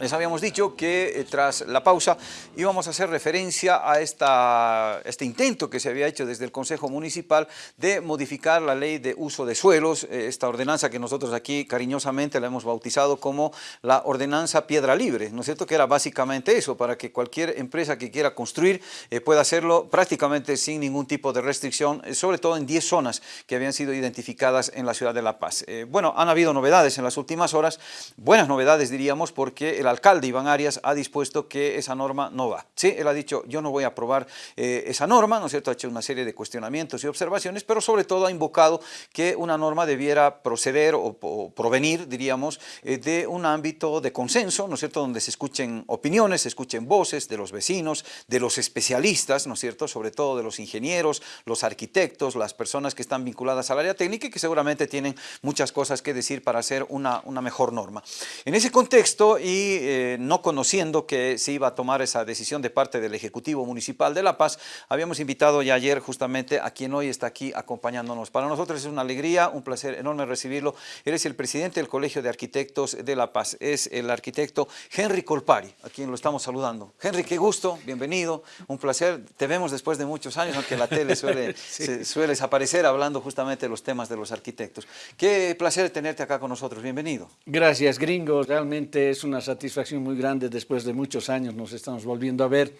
Les habíamos dicho que eh, tras la pausa íbamos a hacer referencia a este intento que se había hecho desde el Consejo Municipal de modificar la ley de uso de suelos, eh, esta ordenanza que nosotros aquí cariñosamente la hemos bautizado como la ordenanza piedra libre, ¿no es cierto? Que era básicamente eso, para que cualquier empresa que quiera construir eh, pueda hacerlo prácticamente sin ningún tipo de restricción, sobre todo en 10 zonas que habían sido identificadas en la ciudad de La Paz. bueno, han habido novedades en las últimas horas, buenas novedades diríamos, porque el alcalde Iván Arias ha dispuesto que esa norma no va. Sí, él ha dicho, yo no voy a aprobar eh, esa norma, ¿no es cierto? Ha hecho una serie de cuestionamientos y observaciones, pero sobre todo ha invocado que una norma debiera proceder o, provenir, diríamos, eh, de un ámbito de consenso, ¿no es cierto? Donde se escuchen opiniones, se escuchen voces de los vecinos, de los especialistas, ¿no es cierto? Sobre todo de los ingenieros, los arquitectos, las personas que están vinculadas al área técnica y que seguramente tienen muchas cosas que decir para hacer una, una mejor norma. En ese contexto y eh, no conociendo que se iba a tomar esa decisión de parte del Ejecutivo Municipal de La Paz, habíamos invitado ya ayer justamente a quien hoy está aquí acompañándonos. Para nosotros es una alegría, un placer enorme recibirlo. Eres el presidente del Colegio de Arquitectos de La Paz, es el arquitecto Henry Colpari, a quien lo estamos saludando. Henry, qué gusto, bienvenido, un placer. Te vemos después de muchos años, aunque la tele suele, sueles aparecer hablando justamente de los temas de los arquitectos. Qué placer tenerte acá con nosotros, bienvenido. Gracias, gringo, realmente es una satisfacción muy grande después de muchos años, nos estamos volviendo a ver.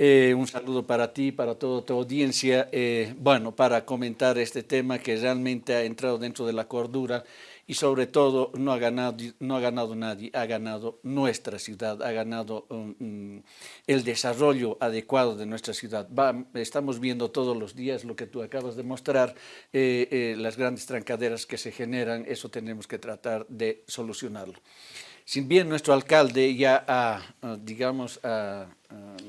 Eh, un saludo para ti, para toda tu audiencia, eh, bueno, para comentar este tema que realmente ha entrado dentro de la cordura y sobre todo no ha ganado, no ha ganado nadie, ha ganado nuestra ciudad, ha ganado um, mm, el desarrollo adecuado de nuestra ciudad. estamos viendo todos los días lo que tú acabas de mostrar, eh, las grandes trancaderas que se generan, eso tenemos que tratar de solucionarlo. Si bien nuestro alcalde ya, digamos,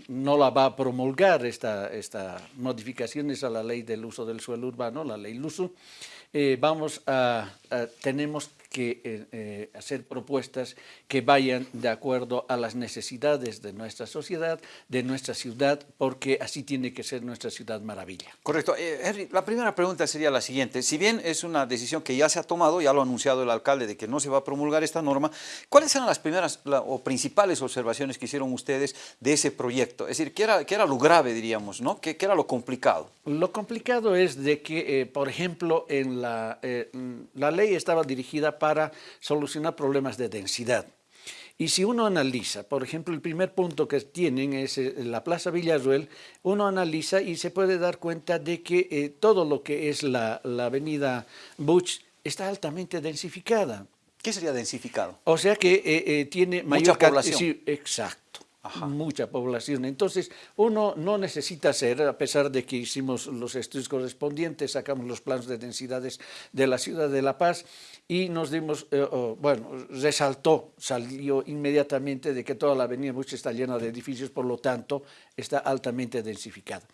no la va a promulgar esta, esta modificaciones a la ley del uso del suelo urbano, la ley LUSU, eh, vamos a, tenemos que eh, eh, hacer propuestas que vayan de acuerdo a las necesidades de nuestra sociedad, de nuestra ciudad, porque así tiene que ser nuestra ciudad maravilla. Correcto. Henry, la primera pregunta sería la siguiente. Si bien es una decisión que ya se ha tomado, ya lo ha anunciado el alcalde de que no se va a promulgar esta norma, ¿cuáles eran las primeras o principales observaciones que hicieron ustedes de ese proyecto? Es decir, ¿qué era, qué era lo grave, diríamos, ¿no? ¿Qué, ¿Qué, era lo complicado? Lo complicado es de que, por ejemplo, en la, la ley estaba dirigida para solucionar problemas de densidad. Y si uno analiza, por ejemplo, el primer punto que tienen es eh, la Plaza Villarruel, uno analiza y se puede dar cuenta de que eh, todo lo que es la, avenida Butch está altamente densificada. ¿Qué sería densificado? O sea que eh, tiene mayor población. Sí, exacto mucha población. Entonces, uno no necesita ser, a pesar de que hicimos los estudios correspondientes, sacamos los planos de densidades de la ciudad de La Paz y nos dimos, eh, bueno, resaltó, salió inmediatamente de que toda la avenida Bush está llena de edificios, por lo tanto, está altamente densificada.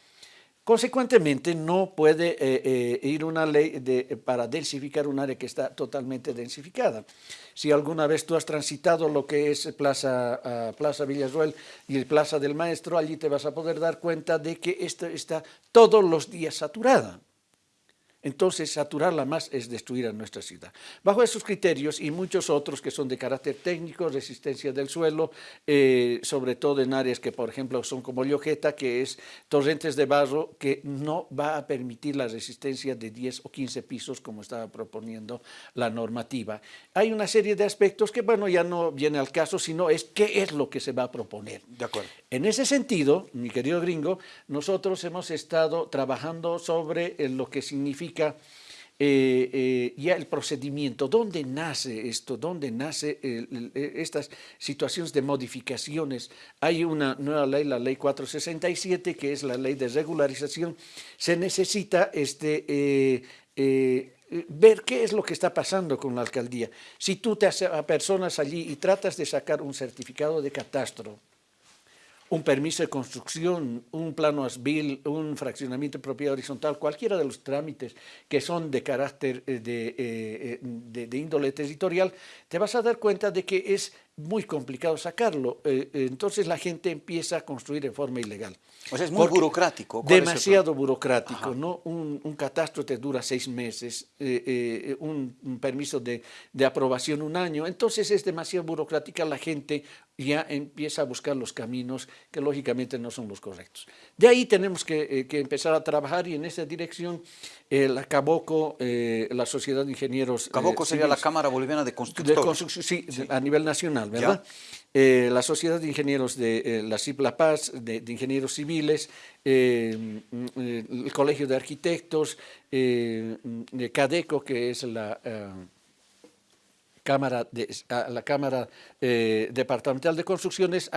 Consecuentemente, no puede eh, eh, ir una ley de, para densificar un área que está totalmente densificada. Si alguna vez tú has transitado lo que es Plaza, uh, Plaza Villarruel y Plaza del Maestro, allí te vas a poder dar cuenta de que esto está todos los días saturada. Entonces, saturarla más es destruir a nuestra ciudad. Bajo esos criterios y muchos otros que son de carácter técnico, resistencia del suelo, eh, sobre todo en áreas que, por ejemplo, son como Llojeta, que es torrentes de barro, que no va a permitir la resistencia de 10 o 15 pisos, como estaba proponiendo la normativa. Hay una serie de aspectos que, bueno, ya no viene al caso, sino es qué es lo que se va a proponer. De acuerdo. En ese sentido, mi querido gringo, nosotros hemos estado trabajando sobre lo que significa eh, eh, ya el procedimiento, dónde nace esto, dónde nace estas situaciones de modificaciones. Hay una nueva ley, la ley 467, que es la ley de regularización. Se necesita este, eh, ver qué es lo que está pasando con la alcaldía. Si tú te haces a personas allí y tratas de sacar un certificado de catastro, un permiso de construcción, un plano ASBIL, un fraccionamiento de propiedad horizontal, cualquiera de los trámites que son de carácter eh, de, eh, eh, de, de, índole territorial, te vas a dar cuenta de que es muy complicado sacarlo. Entonces la gente empieza a construir en forma ilegal. O sea, es muy burocrático. Demasiado burocrático, ¿no? Un, catastro te dura seis meses, eh, un, permiso de, de, aprobación un año, entonces es demasiado burocrática, la gente ya empieza a buscar los caminos que lógicamente no son los correctos. De ahí tenemos que, empezar a trabajar y en esa dirección la Caboco, la Sociedad de Ingenieros... Caboco sería la Cámara Boliviana de Constructores. sí, a nivel nacional ¿verdad? Eh, la Sociedad de Ingenieros de eh, la CIP La Paz, de, Ingenieros Civiles, eh, el Colegio de Arquitectos, de CADECO, que es la Cámara, de, la Cámara Departamental de Construcciones,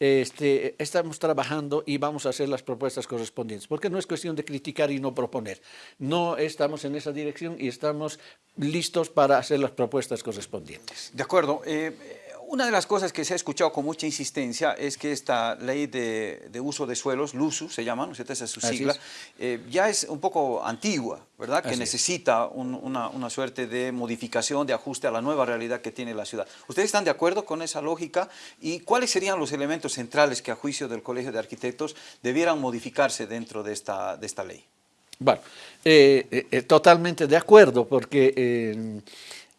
este, estamos trabajando y vamos a hacer las propuestas correspondientes, porque no es cuestión de criticar y no proponer. No estamos en esa dirección y estamos listos para hacer las propuestas correspondientes. De acuerdo. Una de las cosas que se ha escuchado con mucha insistencia es que esta ley de, uso de suelos, LUSU se llama, ¿no es Esa es su sigla, eh, ya es un poco antigua, ¿verdad? que necesita una, suerte de modificación, de ajuste a la nueva realidad que tiene la ciudad. ¿Ustedes están de acuerdo con esa lógica? ¿Y cuáles serían los elementos centrales que a juicio del Colegio de Arquitectos debieran modificarse dentro de esta, de esta ley? Bueno, eh, eh, totalmente de acuerdo, porque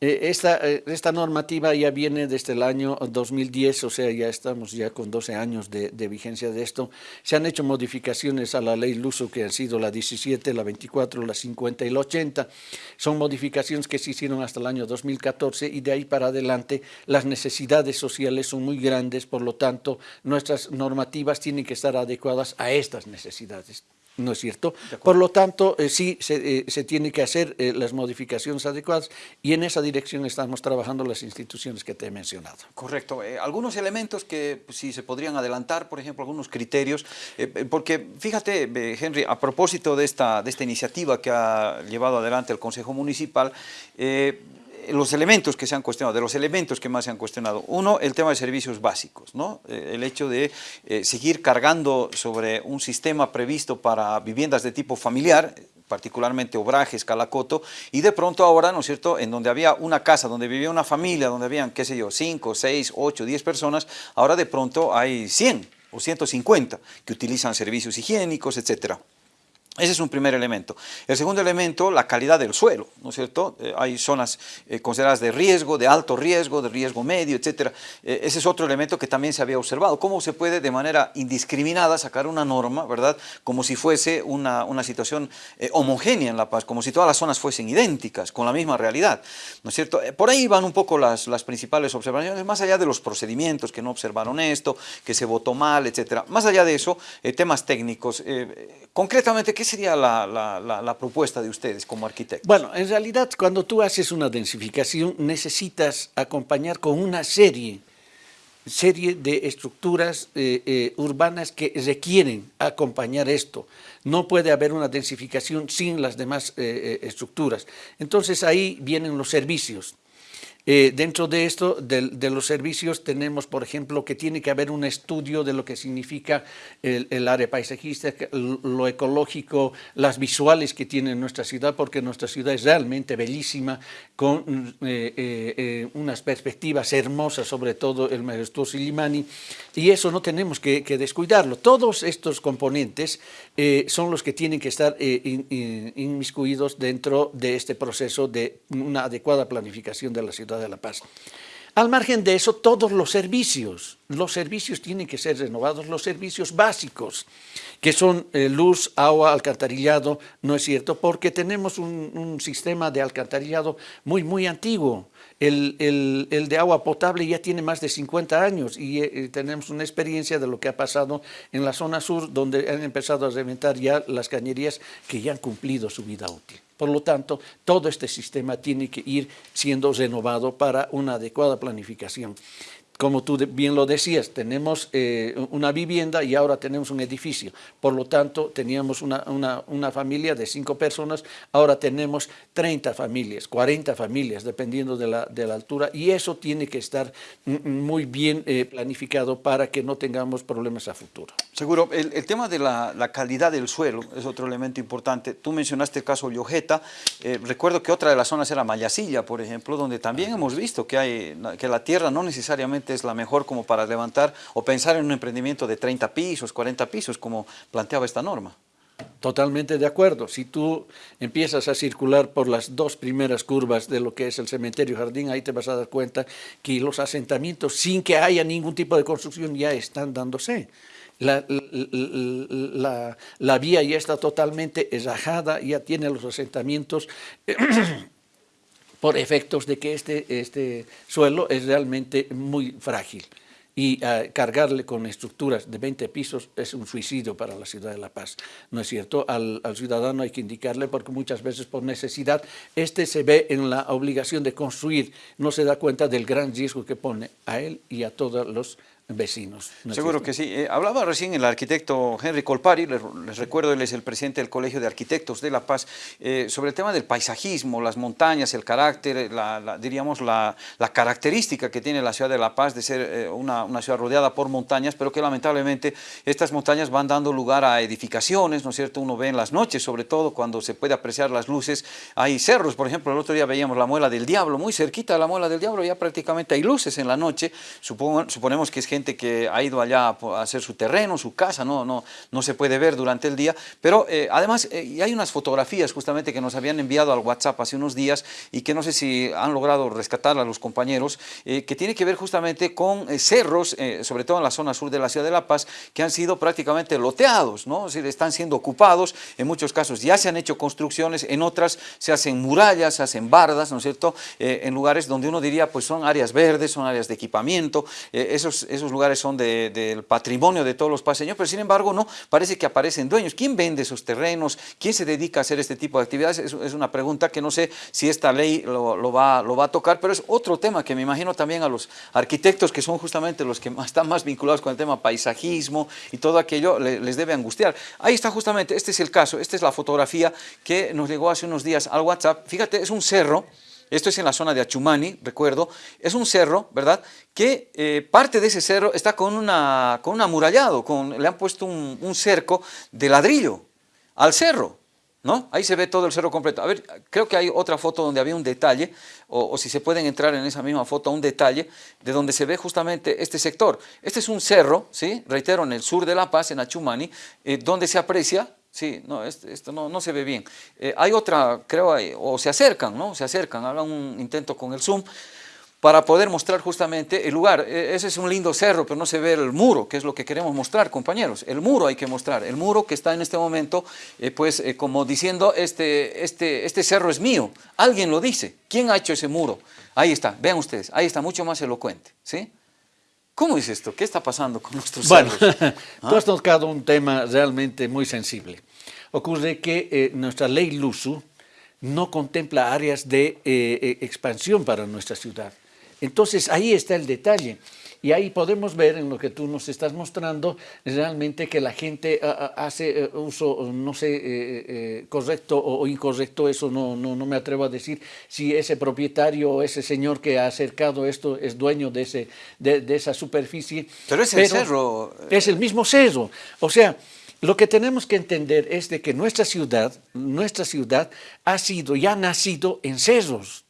esta, eh, esta, normativa ya viene desde el año 2010, o sea, ya estamos ya con 12 años de, vigencia de esto. Se han hecho modificaciones a la ley Luso, que han sido la 17, la 24, la 50 y la 80. Son modificaciones que se hicieron hasta el año 2014 y de ahí para adelante las necesidades sociales son muy grandes, por lo tanto, nuestras normativas tienen que estar adecuadas a estas necesidades. ¿No es cierto? Por lo tanto, eh, sí se, eh, se, tiene que hacer eh, las modificaciones adecuadas y en esa dirección estamos trabajando las instituciones que te he mencionado. Correcto. algunos elementos que pues, sí se podrían adelantar, por ejemplo, algunos criterios, porque fíjate, Henry, a propósito de esta, de esta iniciativa que ha llevado adelante el Consejo Municipal, los elementos que se han cuestionado, de los elementos que más se han cuestionado. Uno, el tema de servicios básicos, ¿no? Eh, el hecho de eh, seguir cargando sobre un sistema previsto para viviendas de tipo familiar, particularmente obrajes, calacoto, y de pronto ahora, ¿no es cierto?, en donde había una casa, donde vivía una familia, donde habían, qué sé yo, 5, 6, 8, 10 personas, ahora de pronto hay 100 o 150 que utilizan servicios higiénicos, etcétera. Ese es un primer elemento. El segundo elemento, la calidad del suelo, ¿no es cierto? Eh, hay zonas eh, consideradas de riesgo, de alto riesgo, de riesgo medio, etc. Eh, ese es otro elemento que también se había observado. ¿Cómo se puede de manera indiscriminada sacar una norma, verdad? Como si fuese una, una situación homogénea en La Paz, como si todas las zonas fuesen idénticas, con la misma realidad, ¿no es cierto? por ahí van un poco las, las principales observaciones, más allá de los procedimientos que no observaron esto, que se votó mal, etc. Más allá de eso, temas técnicos. concretamente, ¿qué sería la, propuesta de ustedes como arquitectos? Bueno, en realidad cuando tú haces una densificación necesitas acompañar con una serie serie de estructuras eh, eh, urbanas que requieren acompañar esto. No puede haber una densificación sin las demás eh, estructuras. Entonces ahí vienen los servicios. Eh, dentro de esto, de, los servicios, tenemos, por ejemplo, que tiene que haber un estudio de lo que significa el, área paisajística, lo ecológico, las visuales que tiene nuestra ciudad, porque nuestra ciudad es realmente bellísima, con eh, eh, unas perspectivas hermosas, sobre todo el majestuoso Illimani, y eso no tenemos que, descuidarlo. Todos estos componentes son los que tienen que estar inmiscuidos dentro de este proceso de una adecuada planificación de la ciudad de La Paz. Al margen de eso, todos los servicios, los servicios tienen que ser renovados, los servicios básicos, que son eh, luz, agua, alcantarillado, ¿no es cierto? Porque tenemos un, sistema de alcantarillado muy, muy antiguo. El, de agua potable ya tiene más de 50 años y eh, tenemos una experiencia de lo que ha pasado en la zona sur, donde han empezado a reventar ya las cañerías que ya han cumplido su vida útil. Por lo tanto, todo este sistema tiene que ir siendo renovado para una adecuada planificación. Como tú bien lo decías, tenemos eh, una vivienda y ahora tenemos un edificio. Por lo tanto, teníamos una, una, familia de cinco personas, ahora tenemos 30 familias, 40 familias, dependiendo de la, de la altura, y eso tiene que estar muy bien eh, planificado para que no tengamos problemas a futuro. Seguro. El, el tema de la, la, calidad del suelo es otro elemento importante. Tú mencionaste el caso Llojeta. Eh, recuerdo que otra de las zonas era Mayasilla, por ejemplo, donde también hemos visto que, hay, que la tierra no necesariamente es la mejor como para levantar o pensar en un emprendimiento de 30 pisos, 40 pisos, como planteaba esta norma. Totalmente de acuerdo. Si tú empiezas a circular por las dos primeras curvas de lo que es el cementerio jardín, ahí te vas a dar cuenta que los asentamientos, sin que haya ningún tipo de construcción, ya están dándose. La, la, la vía ya está totalmente esajada, ya tiene los asentamientos por efectos de que este, este suelo es realmente muy frágil. Y uh, cargarle con estructuras de 20 pisos es un suicidio para la ciudad de La Paz, ¿no es cierto? Al, al, ciudadano hay que indicarle porque muchas veces por necesidad este se ve en la obligación de construir, no se da cuenta del gran riesgo que pone a él y a todos los vecinos. Seguro que sí. Eh, hablaba recién el arquitecto Henry Colpari, les, recuerdo, él es el presidente del Colegio de Arquitectos de La Paz, eh, sobre el tema del paisajismo, las montañas, el carácter, la, diríamos la, característica que tiene la ciudad de La Paz de ser eh, una, una, ciudad rodeada por montañas, pero que lamentablemente estas montañas van dando lugar a edificaciones, ¿no es cierto? Uno ve en las noches, sobre todo cuando se puede apreciar las luces, hay cerros, por ejemplo, el otro día veíamos la Muela del Diablo, muy cerquita de la Muela del Diablo, ya prácticamente hay luces en la noche, suponemos que es gente que ha ido allá a hacer su terreno, su casa, no, no, no se puede ver durante el día, pero eh, además eh, hay unas fotografías justamente que nos habían enviado al WhatsApp hace unos días y que no sé si han logrado rescatar a los compañeros, eh, que tiene que ver justamente con cerros, sobre todo en la zona sur de la ciudad de La Paz, que han sido prácticamente loteados, ¿no? Es decir, están siendo ocupados, en muchos casos ya se han hecho construcciones, en otras se hacen murallas, se hacen bardas, ¿no es cierto?, en lugares donde uno diría, pues son áreas verdes, son áreas de equipamiento, esos, esos lugares son del patrimonio de todos los paseños, pero sin embargo no, parece que aparecen dueños. ¿Quién vende esos terrenos? ¿Quién se dedica a hacer este tipo de actividades? Es, una pregunta que no sé si esta ley lo, va, lo va a tocar, pero es otro tema que me imagino también a los arquitectos que son justamente los que están más vinculados con el tema paisajismo y todo aquello les debe angustiar. Ahí está justamente, este es el caso, esta es la fotografía que nos llegó hace unos días al WhatsApp. Fíjate, es un cerro, esto es en la zona de Achumani, recuerdo, es un cerro, ¿verdad?, que eh, parte de ese cerro está con, una, con un amurallado, con, le han puesto un, cerco de ladrillo al cerro, ¿no? Ahí se ve todo el cerro completo. A ver, creo que hay otra foto donde había un detalle, o, si se pueden entrar en esa misma foto, un detalle de donde se ve justamente este sector. Este es un cerro, ¿sí? Reitero, en el sur de La Paz, en Achumani, eh, donde se aprecia Sí, no, esto, no, no, se ve bien. Eh, hay otra, creo, o se acercan, ¿no? Se acercan, hagan un intento con el zoom para poder mostrar justamente el lugar. E, ese es un lindo cerro, pero no se ve el muro, que es lo que queremos mostrar, compañeros. El muro hay que mostrar, el muro que está en este momento, eh, pues eh, como diciendo, este, este, este cerro es mío. Alguien lo dice. ¿Quién ha hecho ese muro? Ahí está, vean ustedes, ahí está, mucho más elocuente, ¿sí? ¿Cómo es esto? ¿Qué está pasando con nuestros bueno, tú has tocado un tema realmente muy sensible. Ocurre que eh, nuestra ley LUSU no contempla áreas de eh, eh, expansión para nuestra ciudad. Entonces ahí está el detalle. Y ahí podemos ver en lo que tú nos estás mostrando realmente que la gente ah, ah, hace eh, uso, no sé, eh, eh, correcto o incorrecto, eso no, no, no, me atrevo a decir si ese propietario o ese señor que ha acercado esto es dueño de, ese, de, de esa superficie. Pero es el cerro. Es el mismo cerro. O sea, lo que tenemos que entender es de que nuestra ciudad, nuestra ciudad ha sido y ha nacido en cerros.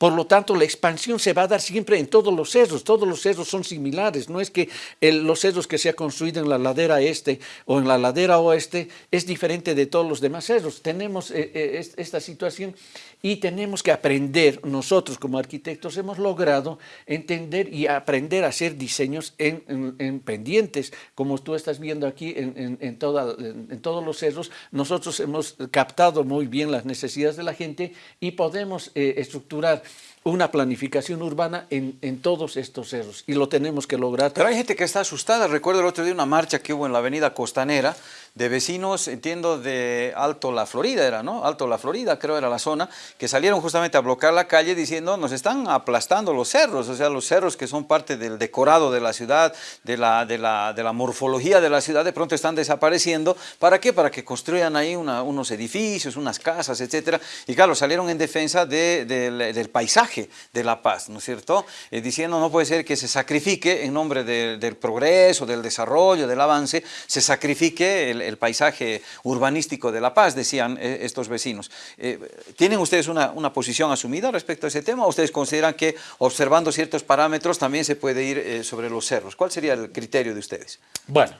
Por lo tanto, la expansión se va a dar siempre en todos los cerros, todos los cerros son similares, no es que los cerros que se ha construido en la ladera este o en la ladera oeste es diferente de todos los demás cerros. Tenemos eh, eh, esta situación y tenemos que aprender, nosotros como arquitectos hemos logrado entender y aprender a hacer diseños en, pendientes, como tú estás viendo aquí en, en, todos los cerros, nosotros hemos captado muy bien las necesidades de la gente y podemos eh, estructurar una planificación urbana en, en, todos estos cerros y lo tenemos que lograr. Pero hay gente que está asustada. Recuerdo el otro día una marcha que hubo en la avenida Costanera de vecinos, entiendo, de Alto La Florida era, ¿no? Alto La Florida creo era la zona, que salieron justamente a bloquear la calle diciendo nos están aplastando los cerros, o sea, los cerros que son parte del decorado de la ciudad, de la, de la, de la morfología de la ciudad, de pronto están desapareciendo. ¿Para qué? Para que construyan ahí unos edificios, unas casas, etcétera. Y claro, salieron en defensa del paisaje de La Paz, ¿no es cierto? Eh, diciendo no puede ser que se sacrifique en nombre del progreso, del desarrollo, del avance, se sacrifique el el, paisaje urbanístico de La Paz, decían eh, estos vecinos. Eh, ¿Tienen ustedes una, posición asumida respecto a ese tema o ustedes consideran que observando ciertos parámetros también se puede ir eh, sobre los cerros? ¿Cuál sería el criterio de ustedes? Bueno,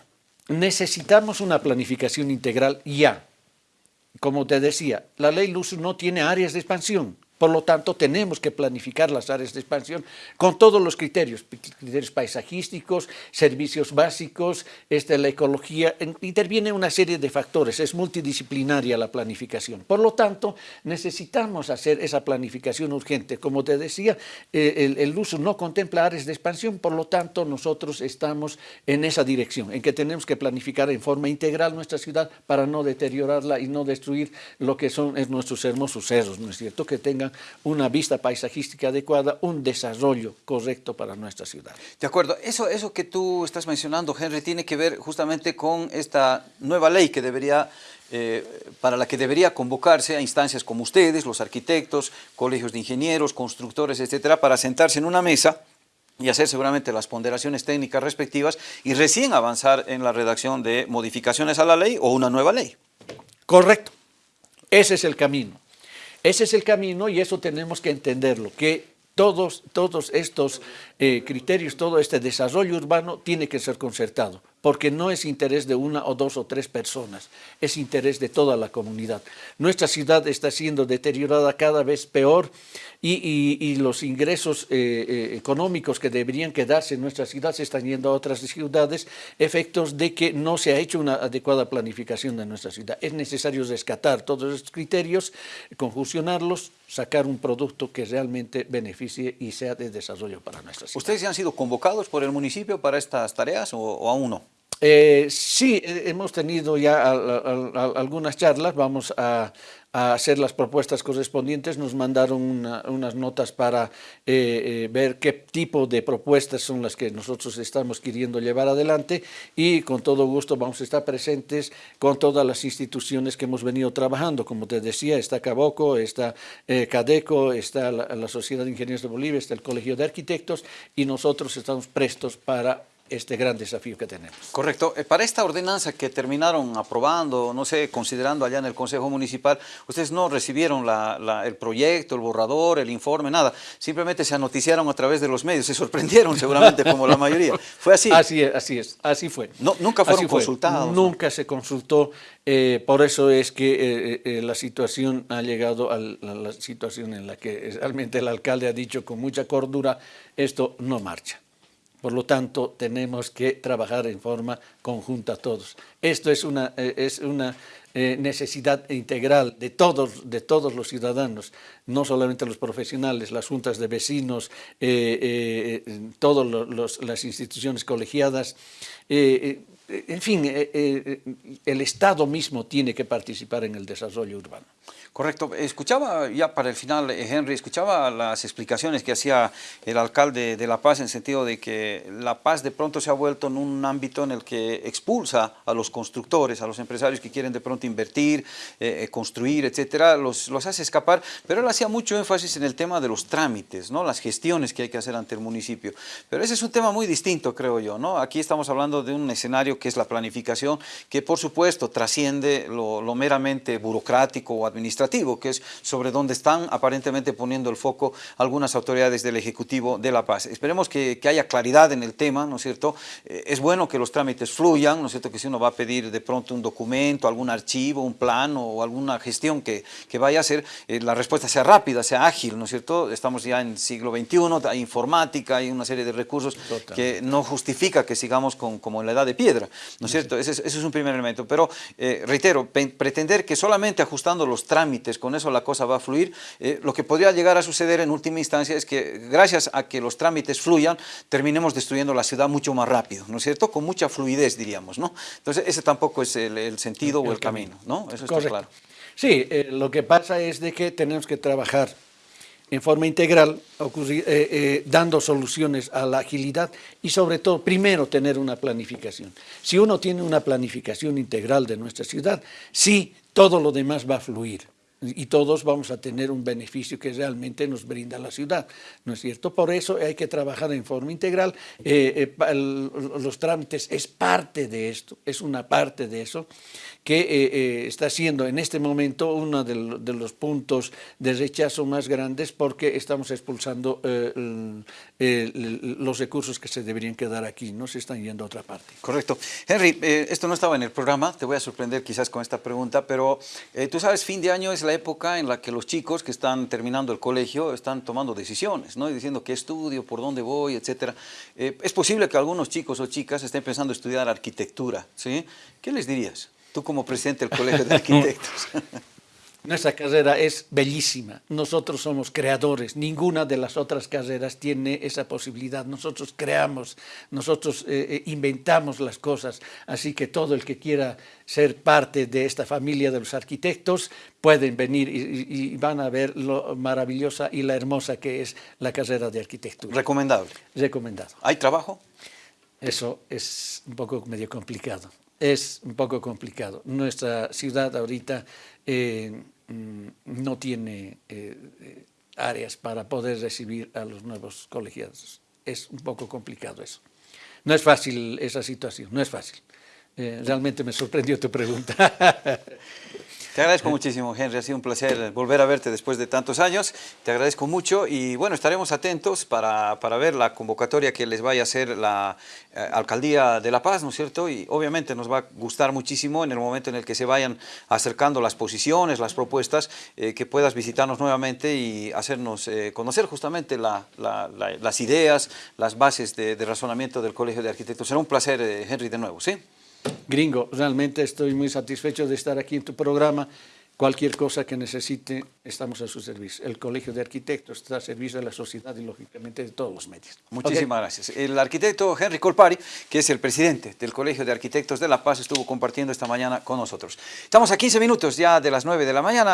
necesitamos una planificación integral ya. Como te decía, la ley LUSU no tiene áreas de expansión. Por lo tanto, tenemos que planificar las áreas de expansión con todos los criterios, criterios paisajísticos, servicios básicos, este, la ecología, interviene una serie de factores, es multidisciplinaria la planificación. Por lo tanto, necesitamos hacer esa planificación urgente. Como te decía, eh, el, uso no contempla áreas de expansión, por lo tanto, nosotros estamos en esa dirección, en que tenemos que planificar en forma integral nuestra ciudad para no deteriorarla y no destruir lo que son nuestros hermosos cerros, ¿no es cierto?, que tengan una vista paisajística adecuada, un desarrollo correcto para nuestra ciudad. De acuerdo, eso, eso que tú estás mencionando, Henry, tiene que ver justamente con esta nueva ley que debería eh, para la que debería convocarse a instancias como ustedes, los arquitectos, colegios de ingenieros, constructores, etcétera, para sentarse en una mesa y hacer seguramente las ponderaciones técnicas respectivas y recién avanzar en la redacción de modificaciones a la ley o una nueva ley. Correcto. Ese es el camino. Ese es el camino y eso tenemos que entenderlo, que todos, todos estos eh, criterios, todo este desarrollo urbano tiene que ser concertado, porque no es interés de una o dos o tres personas, es interés de toda la comunidad. Nuestra ciudad está siendo deteriorada cada vez peor y, los ingresos eh, eh, económicos que deberían quedarse en nuestra ciudad se están yendo a otras ciudades, efectos de que no se ha hecho una adecuada planificación de nuestra ciudad. Es necesario rescatar todos estos criterios, conjuncionarlos, sacar un producto que realmente beneficie y sea de desarrollo para nuestra ciudad. ¿Ustedes han sido convocados por el municipio para estas tareas o, aún no? Eh, sí, hemos tenido ya algunas charlas, vamos a, hacer las propuestas correspondientes, nos mandaron unas notas para eh, eh, ver qué tipo de propuestas son las que nosotros estamos queriendo llevar adelante. Y con todo gusto vamos a estar presentes con todas las instituciones que hemos venido trabajando, como te decía, está Caboco, está Cadeco, está la Sociedad de Ingenieros de Bolivia, está el Colegio de Arquitectos y nosotros estamos prestos para este gran desafío que tenemos. Correcto. Eh, para esta ordenanza que terminaron aprobando, no sé, considerando allá en el Consejo Municipal, ustedes no recibieron el proyecto, el borrador, el informe, nada. Simplemente se anoticiaron a través de los medios. Se sorprendieron seguramente como la mayoría. ¿Fue así? Así es, así es. Así fue. No, ¿Nunca fueron consultados? Nunca se consultó. Eh, por eso es que eh, la situación ha llegado a la situación en la que realmente el alcalde ha dicho con mucha cordura, esto no marcha. Por lo tanto, tenemos que trabajar en forma conjunta todos. Esto es una, eh, es una eh, necesidad integral de todos, de todos los ciudadanos, no solamente los profesionales, las juntas de vecinos, eh, todas las instituciones colegiadas, en fin, el Estado mismo tiene que participar en el desarrollo urbano. Correcto. Escuchaba, ya para el final, eh, Henry, escuchaba las explicaciones que hacía el alcalde de La Paz en sentido de que La Paz de pronto se ha vuelto en un ámbito en el que expulsa a los constructores, a los empresarios que quieren de pronto invertir, eh, eh, construir, etcétera, los, los hace escapar, pero él hacía mucho énfasis en el tema de los trámites, ¿no? las gestiones que hay que hacer ante el municipio. Pero ese es un tema muy distinto, creo yo. ¿no? Aquí estamos hablando de un escenario que es la planificación, que por supuesto trasciende lo, lo meramente burocrático o administrativo que es sobre donde están aparentemente poniendo el foco algunas autoridades del Ejecutivo de La Paz. Esperemos que, haya claridad en el tema, ¿no es cierto? Eh, es bueno que los trámites fluyan, ¿no es cierto? Que si uno va a pedir de pronto un documento, algún archivo, un plano o alguna gestión que, que vaya a hacer, eh, la respuesta sea rápida, sea ágil, ¿no es cierto? Estamos ya en siglo XXI, hay informática, hay una serie de recursos que no justifica que sigamos con, como en la edad de piedra. ¿no es cierto? Ese es, un primer elemento. Pero, eh, reitero, pretender que solamente ajustando los trámites, con eso la cosa va a fluir, eh, lo que podría llegar a suceder en última instancia es que gracias a que los trámites fluyan, terminemos destruyendo la ciudad mucho más rápido, ¿no es cierto? Con mucha fluidez, diríamos, ¿no? Entonces, ese tampoco es el, sentido o el camino, ¿no? Eso está claro. Sí, eh, lo que pasa es de que tenemos que trabajar en forma integral, ocurrir, eh, eh, dando soluciones a la agilidad y sobre todo, primero, tener una planificación. Si uno tiene una planificación integral de nuestra ciudad, sí, todo lo demás va a fluir y todos vamos a tener un beneficio que realmente nos brinda la ciudad, ¿no es cierto? Por eso hay que trabajar en forma integral, eh, los trámites es parte de esto, es una parte de eso, que eh, eh, está siendo en este momento uno de, los puntos de rechazo más grandes porque estamos expulsando eh, los recursos que se deberían quedar aquí, no se están yendo a otra parte. Correcto. Henry, esto no estaba en el programa, te voy a sorprender quizás con esta pregunta, pero tú sabes, fin de año es la época en la que los chicos que están terminando el colegio están tomando decisiones, ¿no? Y diciendo qué estudio, por dónde voy, etcétera. es posible que algunos chicos o chicas estén pensando estudiar arquitectura, ¿sí? ¿Qué les dirías? Tú como presidente del Colegio de Arquitectos. Nuestra carrera es bellísima. Nosotros somos creadores. Ninguna de las otras carreras tiene esa posibilidad. Nosotros creamos, nosotros eh, eh, inventamos las cosas. Así que todo el que quiera ser parte de esta familia de los arquitectos pueden venir y, van a ver lo maravillosa y la hermosa que es la carrera de arquitectura. ¿Recomendable? Recomendado. ¿Hay trabajo? Eso es un poco medio complicado es un poco complicado. Nuestra ciudad ahorita eh, mm, no tiene eh, eh, áreas para poder recibir a los nuevos colegiados. Es un poco complicado eso. No es fácil esa situación, no es fácil. realmente me sorprendió tu pregunta. Te agradezco muchísimo, Henry. Ha sido un placer volver a verte después de tantos años. Te agradezco mucho y bueno, estaremos atentos para, para ver la convocatoria que les vaya a hacer la eh, Alcaldía de La Paz, ¿no es cierto? Y obviamente nos va a gustar muchísimo en el momento en el que se vayan acercando las posiciones, las propuestas, eh, que puedas visitarnos nuevamente y hacernos eh, conocer justamente las ideas, las bases de, de razonamiento del Colegio de Arquitectos. Será un placer, Henry, de nuevo, ¿sí? Gringo, realmente estoy muy satisfecho de estar aquí en tu programa. Cualquier cosa que necesite, estamos a su servicio. El Colegio de Arquitectos está a servicio de la sociedad y, lógicamente, de todos los medios. Muchísimas gracias. El arquitecto Henry Colpari, que es el presidente del Colegio de Arquitectos de La Paz, estuvo compartiendo esta mañana con nosotros. Estamos a 15 minutos ya de las 9 de la mañana.